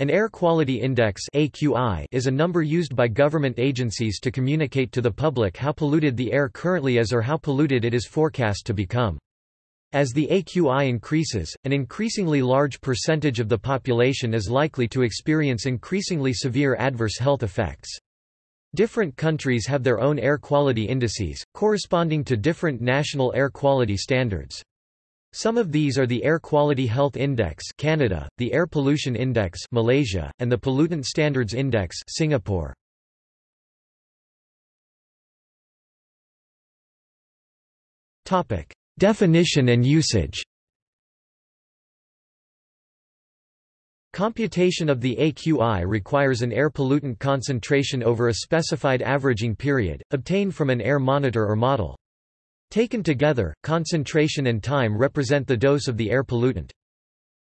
An Air Quality Index is a number used by government agencies to communicate to the public how polluted the air currently is or how polluted it is forecast to become. As the AQI increases, an increasingly large percentage of the population is likely to experience increasingly severe adverse health effects. Different countries have their own air quality indices, corresponding to different national air quality standards. Some of these are the Air Quality Health Index Canada, the Air Pollution Index Malaysia, and the Pollutant Standards Index Singapore. Topic: Definition and usage. Computation of the AQI requires an air pollutant concentration over a specified averaging period, obtained from an air monitor or model. Taken together, concentration and time represent the dose of the air pollutant.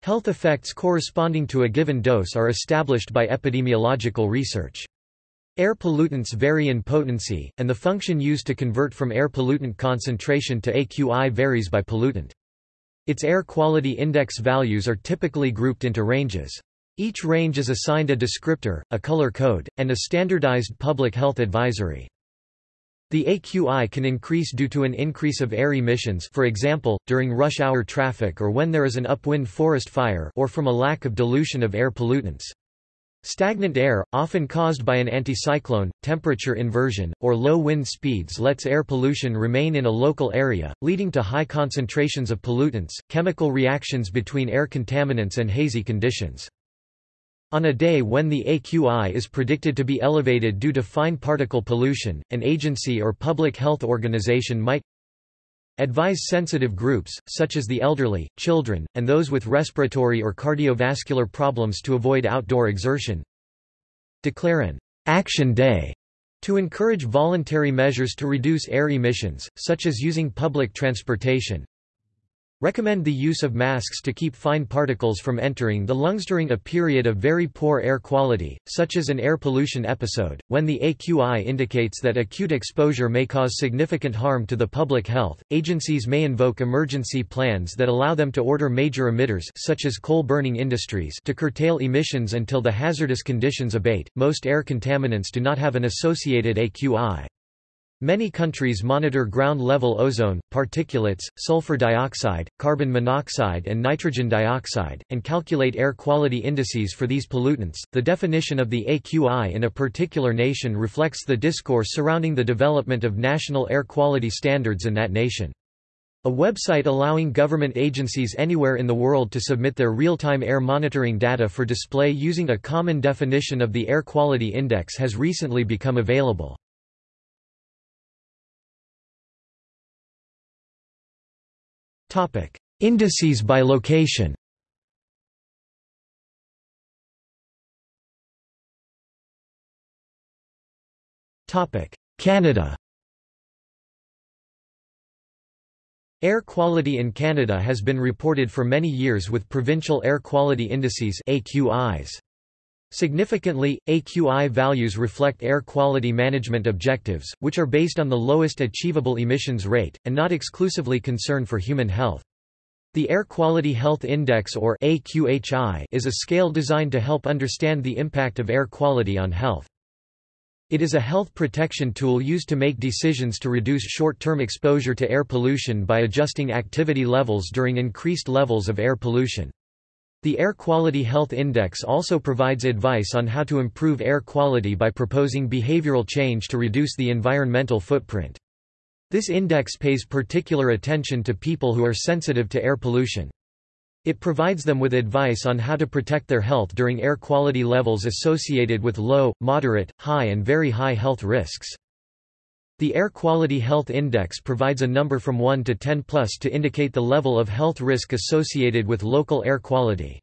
Health effects corresponding to a given dose are established by epidemiological research. Air pollutants vary in potency, and the function used to convert from air pollutant concentration to AQI varies by pollutant. Its air quality index values are typically grouped into ranges. Each range is assigned a descriptor, a color code, and a standardized public health advisory. The AQI can increase due to an increase of air emissions for example, during rush hour traffic or when there is an upwind forest fire or from a lack of dilution of air pollutants. Stagnant air, often caused by an anticyclone, temperature inversion, or low wind speeds lets air pollution remain in a local area, leading to high concentrations of pollutants, chemical reactions between air contaminants and hazy conditions. On a day when the AQI is predicted to be elevated due to fine particle pollution, an agency or public health organization might advise sensitive groups, such as the elderly, children, and those with respiratory or cardiovascular problems to avoid outdoor exertion. Declare an action day to encourage voluntary measures to reduce air emissions, such as using public transportation, Recommend the use of masks to keep fine particles from entering the lungs during a period of very poor air quality, such as an air pollution episode, when the AQI indicates that acute exposure may cause significant harm to the public health. Agencies may invoke emergency plans that allow them to order major emitters such as coal-burning industries to curtail emissions until the hazardous conditions abate. Most air contaminants do not have an associated AQI. Many countries monitor ground-level ozone, particulates, sulfur dioxide, carbon monoxide and nitrogen dioxide, and calculate air quality indices for these pollutants. The definition of the AQI in a particular nation reflects the discourse surrounding the development of national air quality standards in that nation. A website allowing government agencies anywhere in the world to submit their real-time air monitoring data for display using a common definition of the Air Quality Index has recently become available. Topic: Indices by location. Topic: Canada. Air quality in Canada has been reported for many years with provincial air quality indices AQIs. Significantly, AQI values reflect air quality management objectives, which are based on the lowest achievable emissions rate, and not exclusively concern for human health. The Air Quality Health Index or AQHI is a scale designed to help understand the impact of air quality on health. It is a health protection tool used to make decisions to reduce short-term exposure to air pollution by adjusting activity levels during increased levels of air pollution. The Air Quality Health Index also provides advice on how to improve air quality by proposing behavioral change to reduce the environmental footprint. This index pays particular attention to people who are sensitive to air pollution. It provides them with advice on how to protect their health during air quality levels associated with low, moderate, high and very high health risks. The Air Quality Health Index provides a number from 1 to 10 plus to indicate the level of health risk associated with local air quality.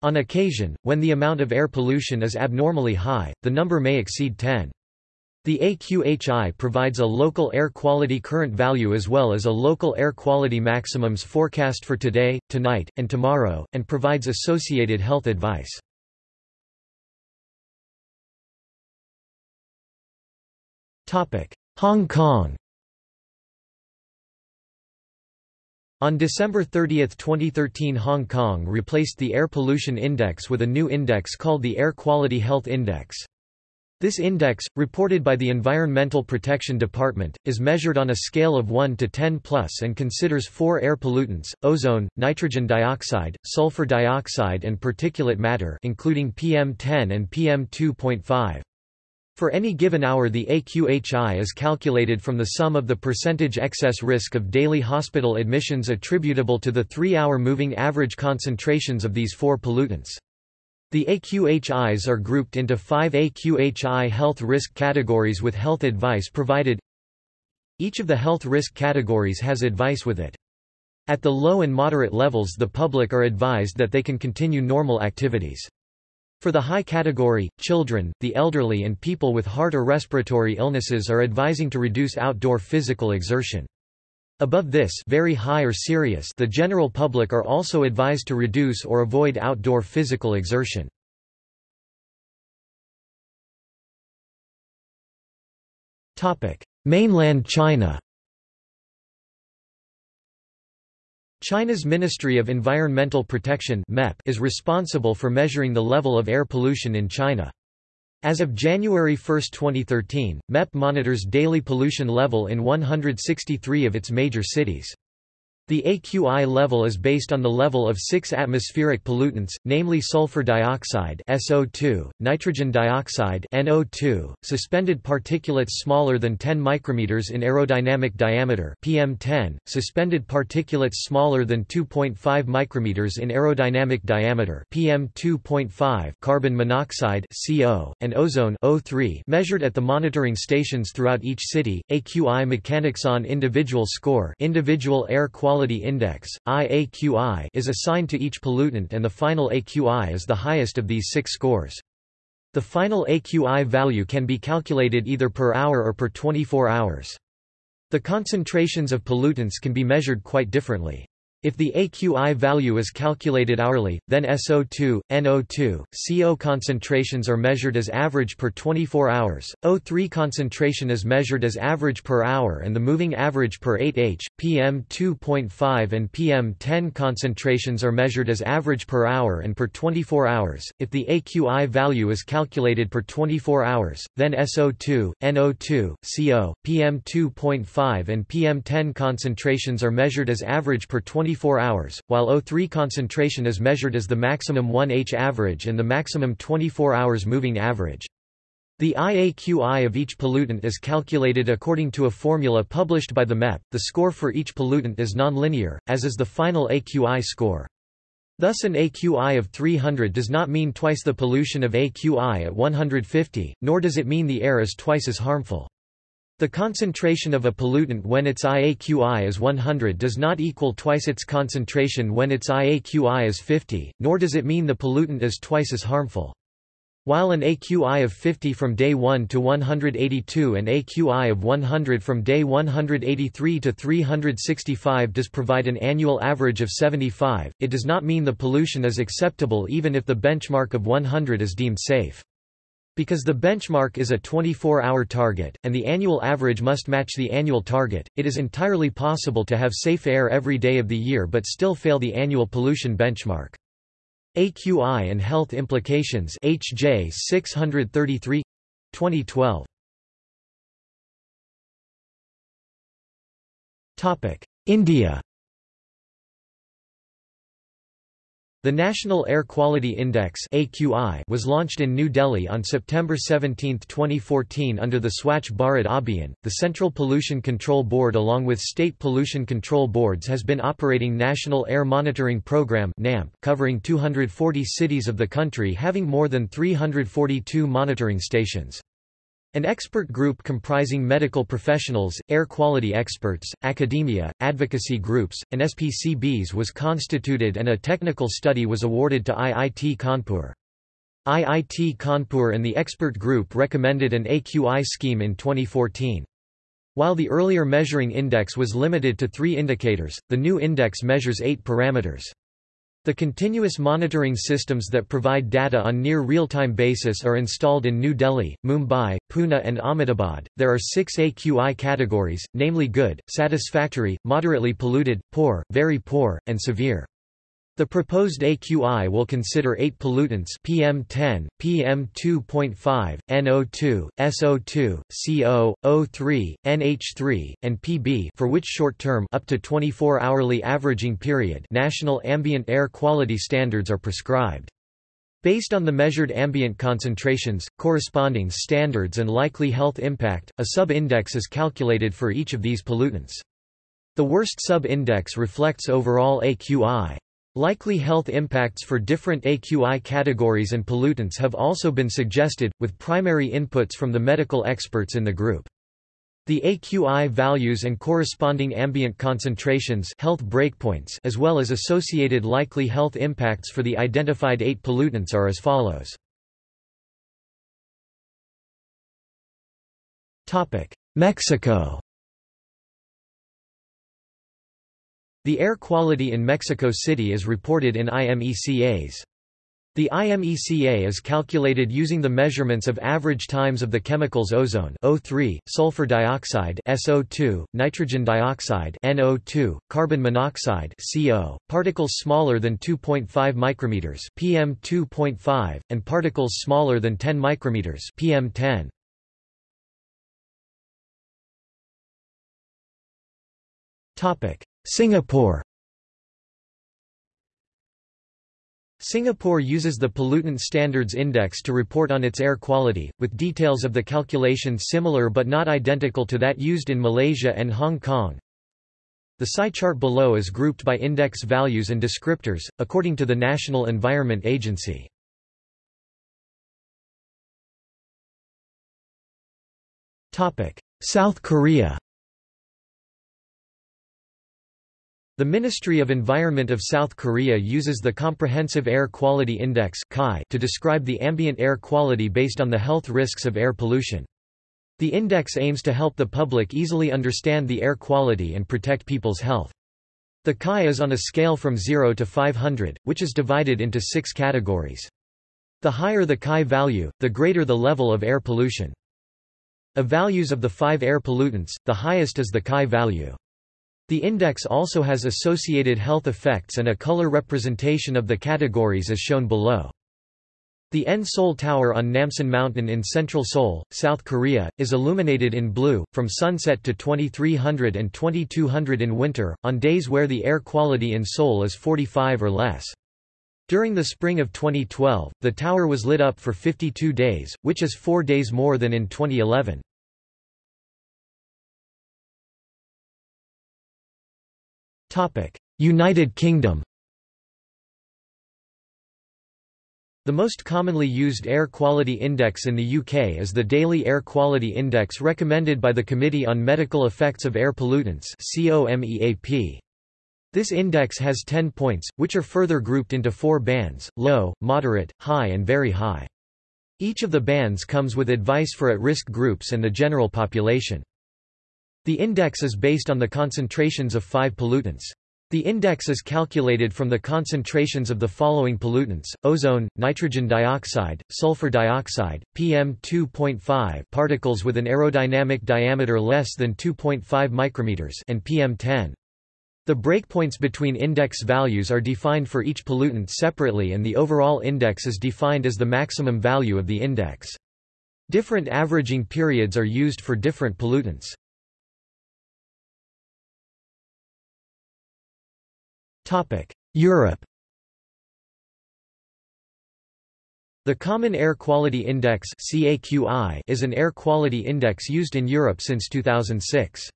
On occasion, when the amount of air pollution is abnormally high, the number may exceed 10. The AQHI provides a local air quality current value as well as a local air quality maximums forecast for today, tonight, and tomorrow, and provides associated health advice. Topic: Hong Kong On December 30, 2013 Hong Kong replaced the Air Pollution Index with a new index called the Air Quality Health Index. This index, reported by the Environmental Protection Department, is measured on a scale of 1 to 10 plus and considers four air pollutants, ozone, nitrogen dioxide, sulfur dioxide and particulate matter including PM10 and PM2.5. For any given hour the AQHI is calculated from the sum of the percentage excess risk of daily hospital admissions attributable to the three-hour moving average concentrations of these four pollutants. The AQHIs are grouped into five AQHI health risk categories with health advice provided. Each of the health risk categories has advice with it. At the low and moderate levels the public are advised that they can continue normal activities. For the high category, children, the elderly and people with heart or respiratory illnesses are advising to reduce outdoor physical exertion. Above this very high or serious the general public are also advised to reduce or avoid outdoor physical exertion. Mainland China China's Ministry of Environmental Protection is responsible for measuring the level of air pollution in China. As of January 1, 2013, MEP monitors daily pollution level in 163 of its major cities. The AQI level is based on the level of six atmospheric pollutants, namely sulfur dioxide SO2, nitrogen dioxide NO2, suspended particulates smaller than 10 micrometers in aerodynamic diameter PM10, suspended particulates smaller than 2.5 micrometers in aerodynamic diameter PM2.5, carbon monoxide CO, and ozone O3 measured at the monitoring stations throughout each city. AQI mechanics on individual score, individual air quality Quality Index, IAQI is assigned to each pollutant and the final AQI is the highest of these six scores. The final AQI value can be calculated either per hour or per 24 hours. The concentrations of pollutants can be measured quite differently. If the AQI value is calculated hourly, then SO2, NO2, CO concentrations are measured as average per 24 hours, O3 concentration is measured as average per hour and the moving average per 8H, PM2.5 and PM10 concentrations are measured as average per hour and per 24 hours. If the AQI value is calculated per 24 hours, then SO2, NO2, CO, PM2.5 and PM10 concentrations are measured as average per 24 24 hours, while O3 concentration is measured as the maximum 1H average and the maximum 24 hours moving average. The IAQI of each pollutant is calculated according to a formula published by the MEP. The score for each pollutant is nonlinear, as is the final AQI score. Thus an AQI of 300 does not mean twice the pollution of AQI at 150, nor does it mean the air is twice as harmful. The concentration of a pollutant when its IAQI is 100 does not equal twice its concentration when its IAQI is 50, nor does it mean the pollutant is twice as harmful. While an AQI of 50 from day 1 to 182 and AQI of 100 from day 183 to 365 does provide an annual average of 75, it does not mean the pollution is acceptable even if the benchmark of 100 is deemed safe. Because the benchmark is a 24-hour target, and the annual average must match the annual target, it is entirely possible to have safe air every day of the year but still fail the annual pollution benchmark. AQI and Health Implications HJ 633 2012 Topic India The National Air Quality Index was launched in New Delhi on September 17, 2014 under the Swachh Bharat Abhiyan. The Central Pollution Control Board along with state pollution control boards has been operating National Air Monitoring Program covering 240 cities of the country having more than 342 monitoring stations. An expert group comprising medical professionals, air quality experts, academia, advocacy groups, and SPCBs was constituted and a technical study was awarded to IIT Kanpur. IIT Kanpur and the expert group recommended an AQI scheme in 2014. While the earlier measuring index was limited to three indicators, the new index measures eight parameters. The continuous monitoring systems that provide data on near real-time basis are installed in New Delhi, Mumbai, Pune and Ahmedabad. There are 6 AQI categories, namely good, satisfactory, moderately polluted, poor, very poor, and severe. The proposed AQI will consider eight pollutants PM10, PM2.5, NO2, SO2, CO, O3, NH3, and PB for which short-term up to 24-hourly averaging period national ambient air quality standards are prescribed. Based on the measured ambient concentrations, corresponding standards and likely health impact, a sub-index is calculated for each of these pollutants. The worst sub-index reflects overall AQI. Likely health impacts for different AQI categories and pollutants have also been suggested, with primary inputs from the medical experts in the group. The AQI values and corresponding ambient concentrations health breakpoints as well as associated likely health impacts for the identified eight pollutants are as follows. Mexico The air quality in Mexico City is reported in IMECAs. The IMECA is calculated using the measurements of average times of the chemicals ozone O3, sulfur dioxide SO2, nitrogen dioxide NO2, carbon monoxide CO, particles smaller than 2.5 micrometers PM2.5, and particles smaller than 10 micrometers PM10. Topic: Singapore Singapore uses the Pollutant Standards Index to report on its air quality, with details of the calculation similar but not identical to that used in Malaysia and Hong Kong. The psi chart below is grouped by index values and descriptors, according to the National Environment Agency. South Korea The Ministry of Environment of South Korea uses the Comprehensive Air Quality Index to describe the ambient air quality based on the health risks of air pollution. The index aims to help the public easily understand the air quality and protect people's health. The CAI is on a scale from 0 to 500, which is divided into six categories. The higher the CAI value, the greater the level of air pollution. Of values of the five air pollutants, the highest is the CAI value. The index also has associated health effects and a color representation of the categories as shown below. The N Seoul Tower on Namsan Mountain in central Seoul, South Korea, is illuminated in blue, from sunset to 2300 and 2200 in winter, on days where the air quality in Seoul is 45 or less. During the spring of 2012, the tower was lit up for 52 days, which is four days more than in 2011. United Kingdom The most commonly used air quality index in the UK is the Daily Air Quality Index recommended by the Committee on Medical Effects of Air Pollutants This index has 10 points, which are further grouped into four bands, low, moderate, high and very high. Each of the bands comes with advice for at-risk groups and the general population. The index is based on the concentrations of five pollutants. The index is calculated from the concentrations of the following pollutants, ozone, nitrogen dioxide, sulfur dioxide, PM2.5 particles with an aerodynamic diameter less than 2.5 micrometers and PM10. The breakpoints between index values are defined for each pollutant separately and the overall index is defined as the maximum value of the index. Different averaging periods are used for different pollutants. Europe The Common Air Quality Index is an air quality index used in Europe since 2006.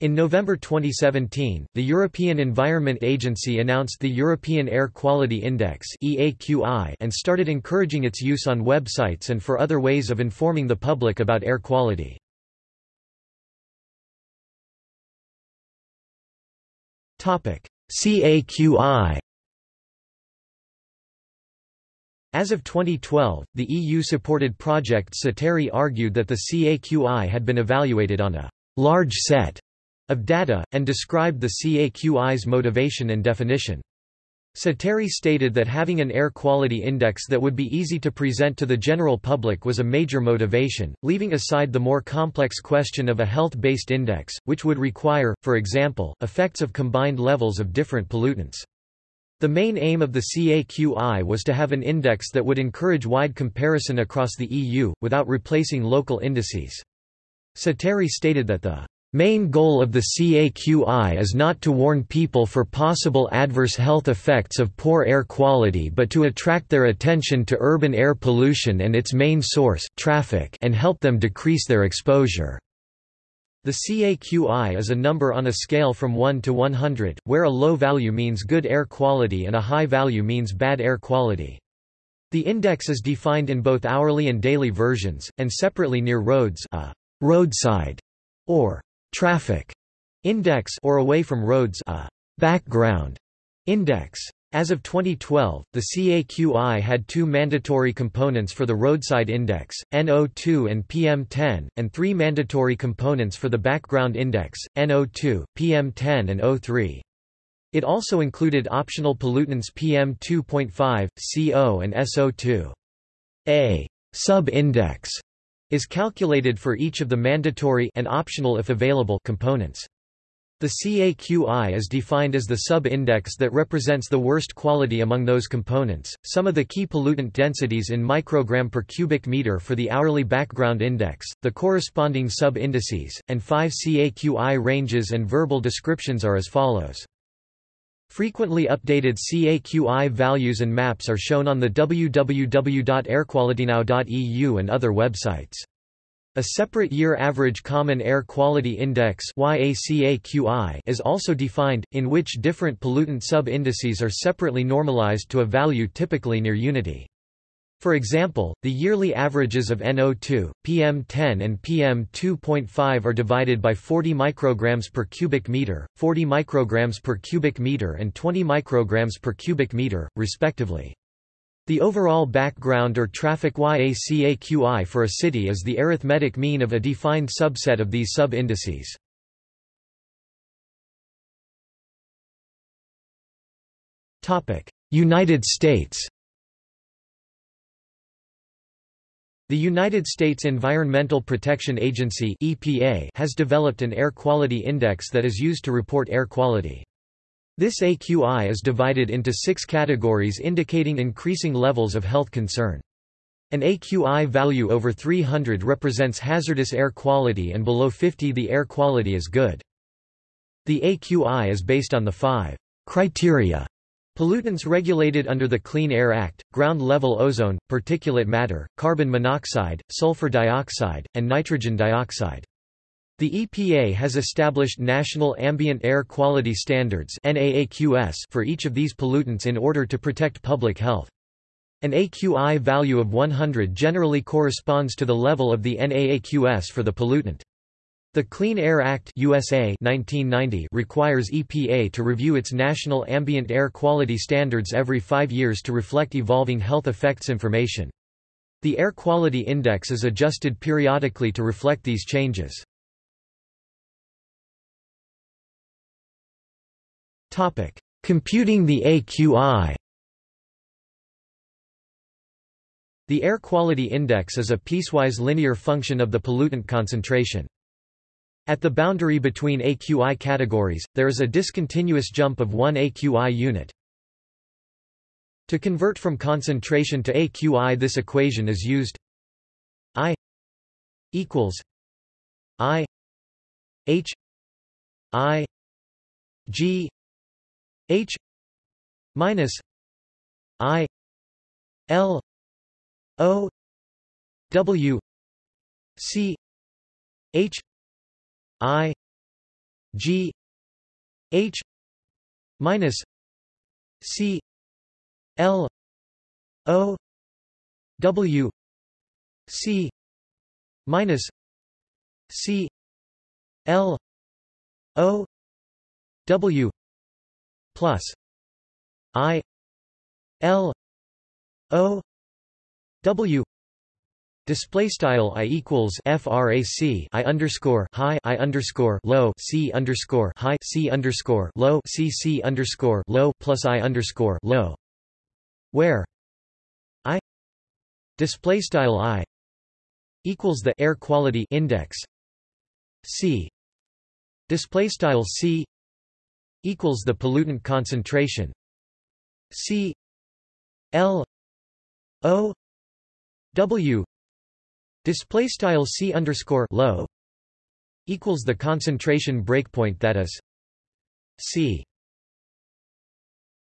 In November 2017, the European Environment Agency announced the European Air Quality Index and started encouraging its use on websites and for other ways of informing the public about air quality. CAQI As of 2012, the EU-supported project CiteAir argued that the CAQI had been evaluated on a large set of data, and described the CAQI's motivation and definition. CiteAir stated that having an air quality index that would be easy to present to the general public was a major motivation, leaving aside the more complex question of a health-based index, which would require, for example, effects of combined levels of different pollutants. The main aim of the CAQI was to have an index that would encourage wide comparison across the EU, without replacing local indices. CiteAir stated that the Main goal of the CAQI is not to warn people for possible adverse health effects of poor air quality but to attract their attention to urban air pollution and its main source traffic and help them decrease their exposure. The CAQI is a number on a scale from 1 to 100, where a low value means good air quality and a high value means bad air quality. The index is defined in both hourly and daily versions, and separately near roads a roadside or traffic index or away from roads a background index. As of 2012, the CAQI had two mandatory components for the roadside index, NO2 and PM10, and three mandatory components for the background index, NO2, PM10 and O3. It also included optional pollutants PM2.5, CO and SO2. A sub-index is calculated for each of the mandatory and optional if available components. The CAQI is defined as the sub-index that represents the worst quality among those components. Some of the key pollutant densities in microgram per cubic meter for the hourly background index, the corresponding sub-indices, and five CAQI ranges and verbal descriptions are as follows. Frequently updated CAQI values and maps are shown on the www.airqualitynow.eu and other websites. A separate Year Average Common Air Quality Index is also defined, in which different pollutant sub-indices are separately normalized to a value typically near unity. For example, the yearly averages of NO2, PM10 and PM2.5 are divided by 40 micrograms per cubic meter, 40 micrograms per cubic meter and 20 micrograms per cubic meter, respectively. The overall background or traffic YACAQI for a city is the arithmetic mean of a defined subset of these sub-indices. United States The United States Environmental Protection Agency EPA has developed an air quality index that is used to report air quality. This AQI is divided into six categories indicating increasing levels of health concern. An AQI value over 300 represents hazardous air quality and below 50 the air quality is good. The AQI is based on the five criteria Pollutants regulated under the Clean Air Act, ground-level ozone, particulate matter, carbon monoxide, sulfur dioxide, and nitrogen dioxide. The EPA has established national ambient air quality standards for each of these pollutants in order to protect public health. An AQI value of 100 generally corresponds to the level of the NAAQS for the pollutant. The Clean Air Act USA 1990 requires EPA to review its national ambient air quality standards every five years to reflect evolving health effects information. The Air Quality Index is adjusted periodically to reflect these changes. Computing the AQI The Air Quality Index is a piecewise linear function of the pollutant concentration. At the boundary between AQI categories, there is a discontinuous jump of one AQI unit. To convert from concentration to AQI this equation is used I equals I H I G H minus I L O W C H I G H minus C L O W C minus C L O W plus I L O W Display style i equals frac i underscore high i underscore low c underscore high c underscore low c c underscore low plus i underscore low, where i display style i equals the air quality index c display style c equals the pollutant concentration c l o w Display style c underscore low equals the concentration breakpoint that is c.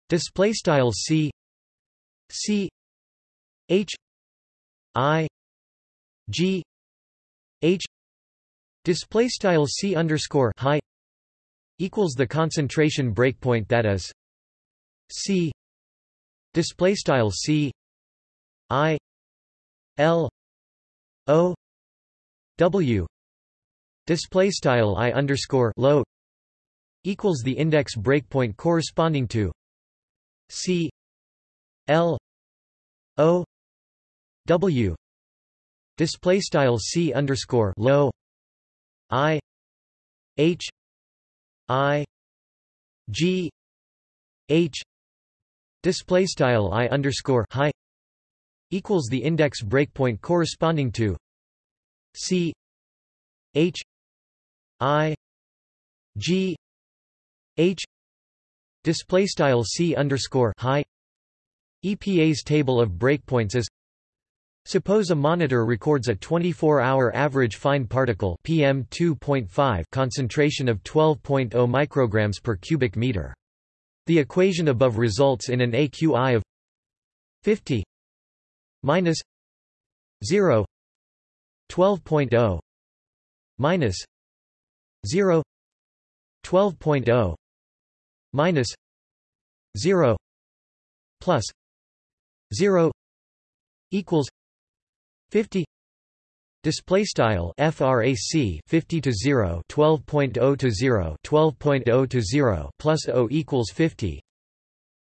Display style c c h i g h display style c underscore high equals the concentration breakpoint that is c. Display style c i l O W display style I underscore low equals the index breakpoint corresponding to C L O W display style C underscore low I H I G H display style I underscore high equals the index breakpoint corresponding to C H I G H display style C underscore high EPA's table of breakpoints is Suppose a monitor records a 24-hour average fine particle PM2.5 concentration of 12.0 micrograms per cubic meter. The equation above results in an AQI of 50 minus 0 12.0 minus 0 12.0 minus 0 plus 0 equals 50 Display style frac 50 to 0 12.0 to 0 12.0 to 0 plus o equals 50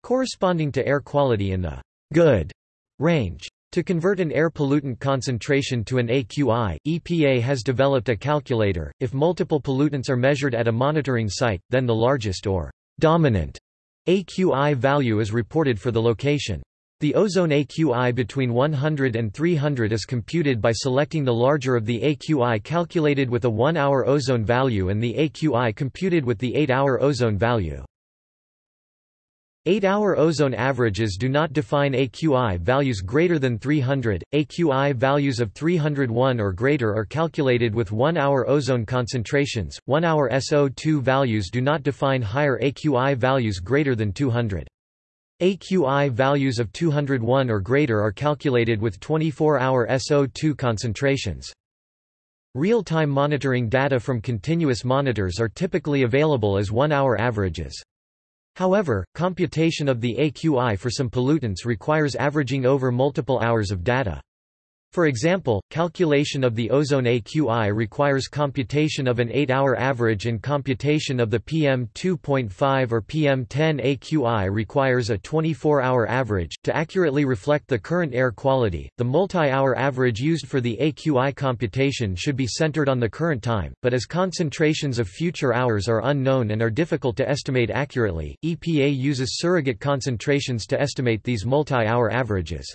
corresponding to air quality in the good range to convert an air pollutant concentration to an AQI, EPA has developed a calculator. If multiple pollutants are measured at a monitoring site, then the largest or dominant AQI value is reported for the location. The ozone AQI between 100 and 300 is computed by selecting the larger of the AQI calculated with a 1-hour ozone value and the AQI computed with the 8-hour ozone value. Eight-hour ozone averages do not define AQI values greater than 300. AQI values of 301 or greater are calculated with 1-hour ozone concentrations. 1-hour SO2 values do not define higher AQI values greater than 200. AQI values of 201 or greater are calculated with 24-hour SO2 concentrations. Real-time monitoring data from continuous monitors are typically available as one-hour averages. However, computation of the AQI for some pollutants requires averaging over multiple hours of data. For example, calculation of the ozone AQI requires computation of an 8-hour average and computation of the PM2.5 or PM10 AQI requires a 24-hour average. To accurately reflect the current air quality, the multi-hour average used for the AQI computation should be centered on the current time, but as concentrations of future hours are unknown and are difficult to estimate accurately, EPA uses surrogate concentrations to estimate these multi-hour averages.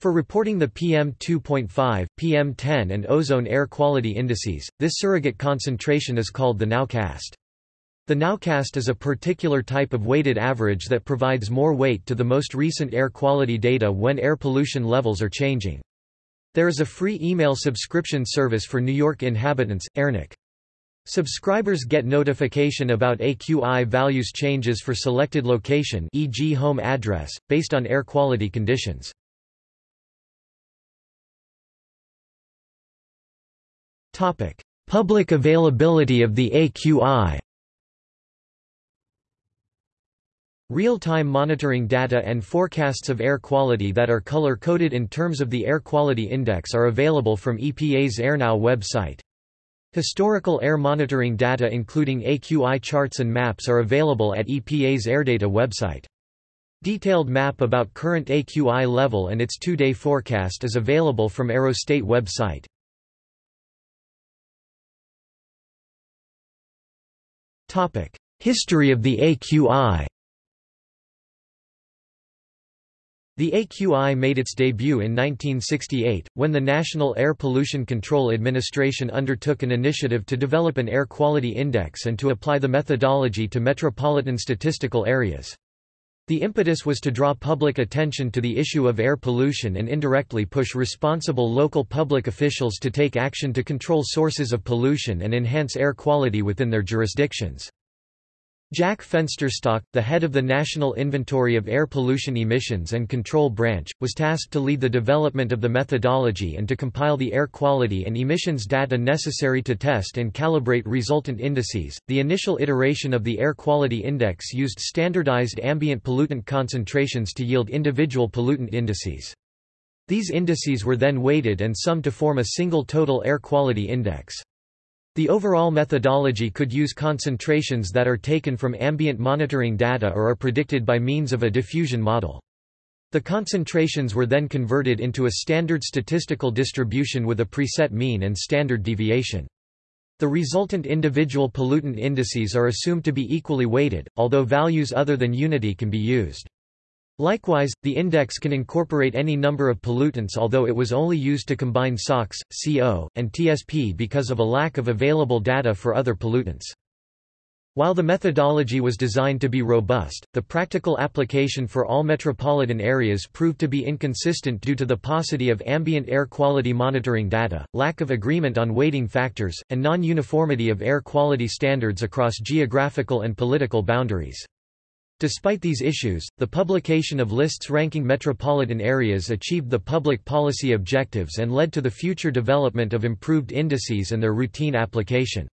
For reporting the PM2.5, PM10 and ozone air quality indices, this surrogate concentration is called the nowcast. The nowcast is a particular type of weighted average that provides more weight to the most recent air quality data when air pollution levels are changing. There is a free email subscription service for New York inhabitants, AirNYC. Subscribers get notification about AQI values changes for selected location e.g. home address, based on air quality conditions. Public availability of the AQI Real-time monitoring data and forecasts of air quality that are color-coded in terms of the Air Quality Index are available from EPA's AirNow website. Historical air monitoring data including AQI charts and maps are available at EPA's AirData website. Detailed map about current AQI level and its two-day forecast is available from Aerostate website. History of the AQI The AQI made its debut in 1968, when the National Air Pollution Control Administration undertook an initiative to develop an air quality index and to apply the methodology to metropolitan statistical areas. The impetus was to draw public attention to the issue of air pollution and indirectly push responsible local public officials to take action to control sources of pollution and enhance air quality within their jurisdictions. Jack Fensterstock, the head of the National Inventory of Air Pollution Emissions and Control Branch, was tasked to lead the development of the methodology and to compile the air quality and emissions data necessary to test and calibrate resultant indices. The initial iteration of the Air Quality Index used standardized ambient pollutant concentrations to yield individual pollutant indices. These indices were then weighted and summed to form a single total air quality index. The overall methodology could use concentrations that are taken from ambient monitoring data or are predicted by means of a diffusion model. The concentrations were then converted into a standard statistical distribution with a preset mean and standard deviation. The resultant individual pollutant indices are assumed to be equally weighted, although values other than unity can be used. Likewise, the index can incorporate any number of pollutants although it was only used to combine SOx, CO, and TSP because of a lack of available data for other pollutants. While the methodology was designed to be robust, the practical application for all metropolitan areas proved to be inconsistent due to the paucity of ambient air quality monitoring data, lack of agreement on weighting factors, and non-uniformity of air quality standards across geographical and political boundaries. Despite these issues, the publication of lists ranking metropolitan areas achieved the public policy objectives and led to the future development of improved indices and their routine application.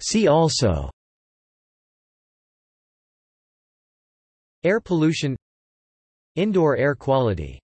See also Air pollution Indoor air quality